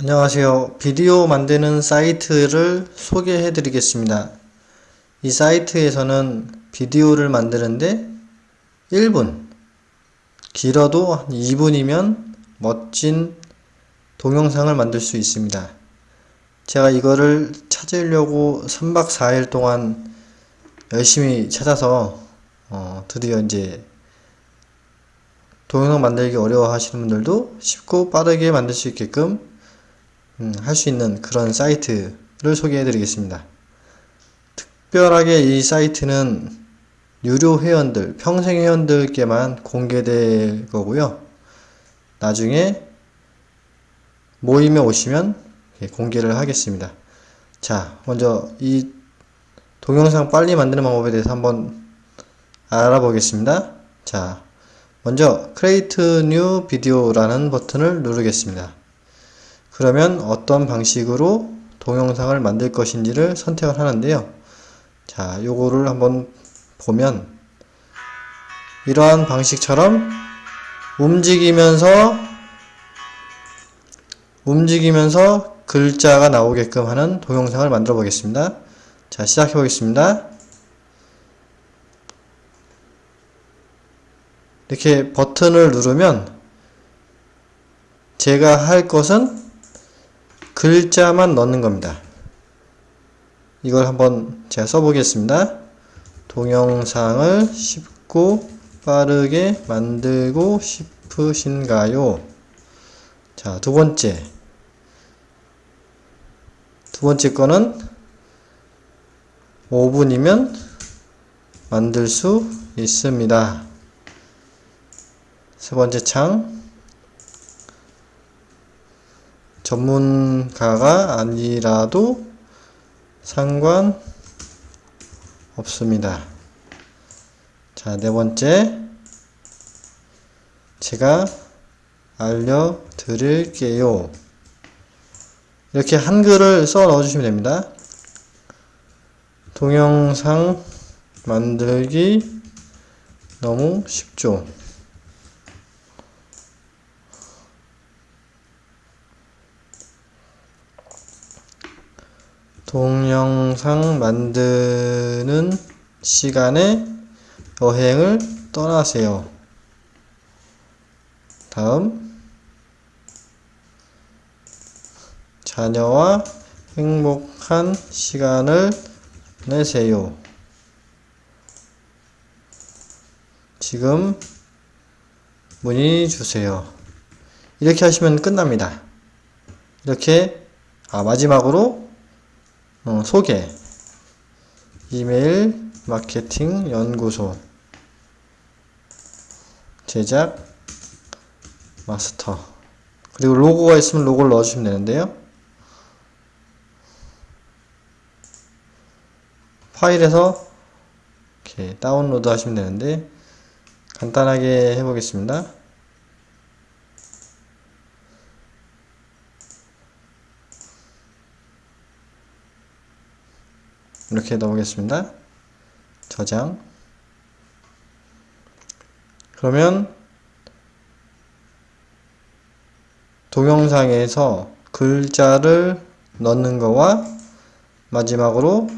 안녕하세요. 비디오 만드는 사이트를 소개해 드리겠습니다. 이 사이트에서는 비디오를 만드는데 1분, 길어도 한 2분이면 멋진 동영상을 만들 수 있습니다. 제가 이거를 찾으려고 3박 4일 동안 열심히 찾아서 어, 드디어 이제 동영상 만들기 어려워 하시는 분들도 쉽고 빠르게 만들 수 있게끔 음, 할 수 있는 그런 사이트를 소개해 드리겠습니다. 특별하게 이 사이트는 유료 회원들, 평생 회원들께만 공개될 거고요. 나중에 모임에 오시면 공개를 하겠습니다. 자, 먼저 이 동영상 빨리 만드는 방법에 대해서 한번 알아보겠습니다. 자, 먼저 Create New Video라는 버튼을 누르겠습니다. 그러면 어떤 방식으로 동영상을 만들 것인지를 선택을 하는데요. 자, 요거를 한번 보면 이러한 방식처럼 움직이면서 움직이면서 글자가 나오게끔 하는 동영상을 만들어 보겠습니다. 자, 시작해 보겠습니다. 이렇게 버튼을 누르면 제가 할 것은 글자만 넣는 겁니다. 이걸 한번 제가 써보겠습니다. 동영상을 쉽고 빠르게 만들고 싶으신가요? 자, 두 번째. 두 번째 거는 5분이면 만들 수 있습니다. 세 번째 창. 전문가가 아니라도 상관 없습니다. 자, 네 번째. 제가 알려드릴게요. 이렇게 한글을 써 넣어주시면 됩니다. 동영상 만들기 너무 쉽죠. 동영상 만드는 시간에 여행을 떠나세요. 다음 자녀와 행복한 시간을 내세요. 지금 문의 주세요. 이렇게 하시면 끝납니다. 이렇게 아 마지막으로 어, 소개. 이메일 마케팅 연구소. 제작 마스터. 그리고 로고가 있으면 로고를 넣어주시면 되는데요. 파일에서 이렇게 다운로드 하시면 되는데 간단하게 해보겠습니다 이렇게 넣어보겠습니다. 저장. 그러면 동영상에서 글자를 넣는 거와 마지막으로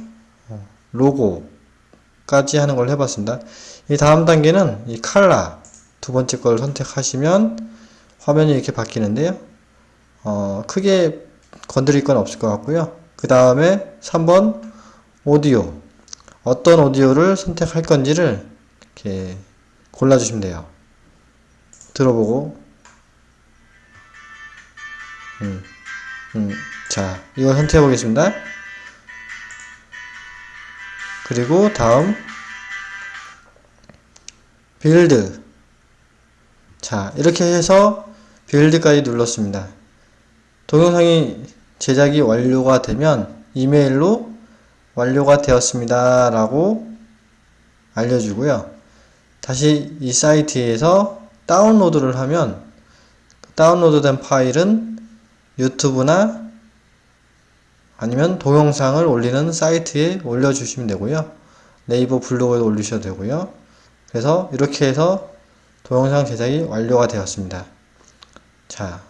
로고까지 하는 걸 해봤습니다. 이 다음 단계는 이 칼라 두 번째 걸 선택하시면 화면이 이렇게 바뀌는데요. 어, 크게 건드릴 건 없을 것 같고요. 그 다음에 3번 오디오 어떤 오디오를 선택할 건지를 이렇게 골라주시면 돼요. 들어보고 음, 음, 자 이걸 선택해 보겠습니다. 그리고 다음 build 자 이렇게 해서 빌드까지 눌렀습니다. 동영상이 제작이 완료가 되면 이메일로 완료가 되었습니다. 라고 알려주고요. 다시 이 사이트에서 다운로드를 하면 다운로드된 파일은 유튜브나 아니면 동영상을 올리는 사이트에 올려주시면 되고요. 네이버 블로그에 올리셔도 되고요. 그래서 이렇게 해서 동영상 제작이 완료가 되었습니다. 자,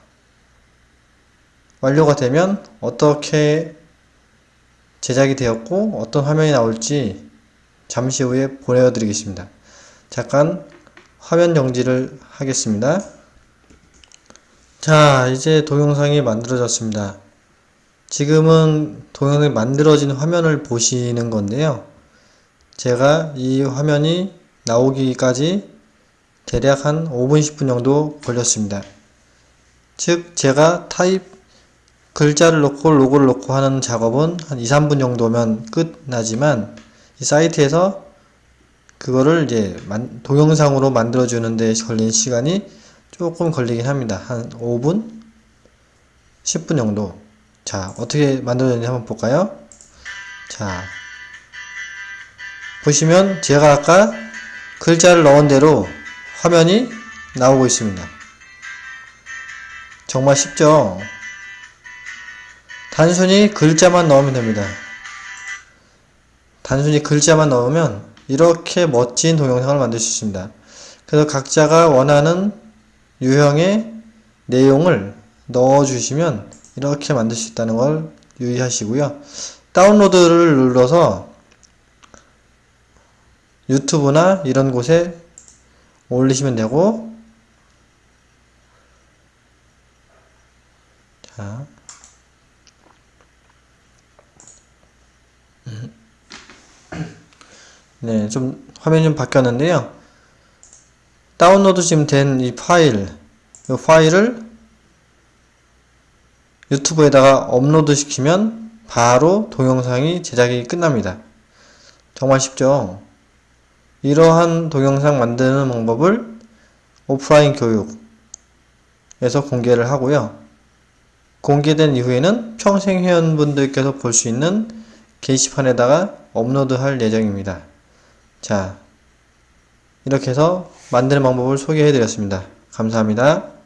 완료가 되면 어떻게 제작이 되었고 어떤 화면이 나올지 잠시 후에 보내드리겠습니다. 잠깐 화면 정지를 하겠습니다. 자, 이제 동영상이 만들어졌습니다. 지금은 동영상이 만들어진 화면을 보시는 건데요. 제가 이 화면이 나오기까지 대략 한 5분, 10분 정도 걸렸습니다. 즉, 제가 타입 글자를 넣고 로고를 넣고 하는 작업은 한 2, 3분 정도면 끝나지만 이 사이트에서 그거를 이제 만- 동영상으로 만들어 주는데 걸리는 시간이 조금 걸리긴 합니다. 한 5분? 10분 정도. 자, 어떻게 만들어졌는지 한번 볼까요? 자, 보시면 제가 아까 글자를 넣은 대로 화면이 나오고 있습니다. 정말 쉽죠? 단순히 글자만 넣으면 됩니다. 단순히 글자만 넣으면 이렇게 멋진 동영상을 만들 수 있습니다. 그래서 각자가 원하는 유형의 내용을 넣어주시면 이렇게 만들 수 있다는 걸 유의하시고요. 다운로드를 눌러서 유튜브나 이런 곳에 올리시면 되고 자 네, 좀 화면이 좀 바뀌었는데요. 다운로드 지금 된 이 파일, 이 파일을 유튜브에다가 업로드 시키면 바로 동영상이 제작이 끝납니다. 정말 쉽죠? 이러한 동영상 만드는 방법을 오프라인 교육에서 공개를 하고요. 공개된 이후에는 평생 회원분들께서 볼 수 있는 게시판에다가 업로드 할 예정입니다. 자, 이렇게 해서 만드는 방법을 소개해 드렸습니다. 감사합니다.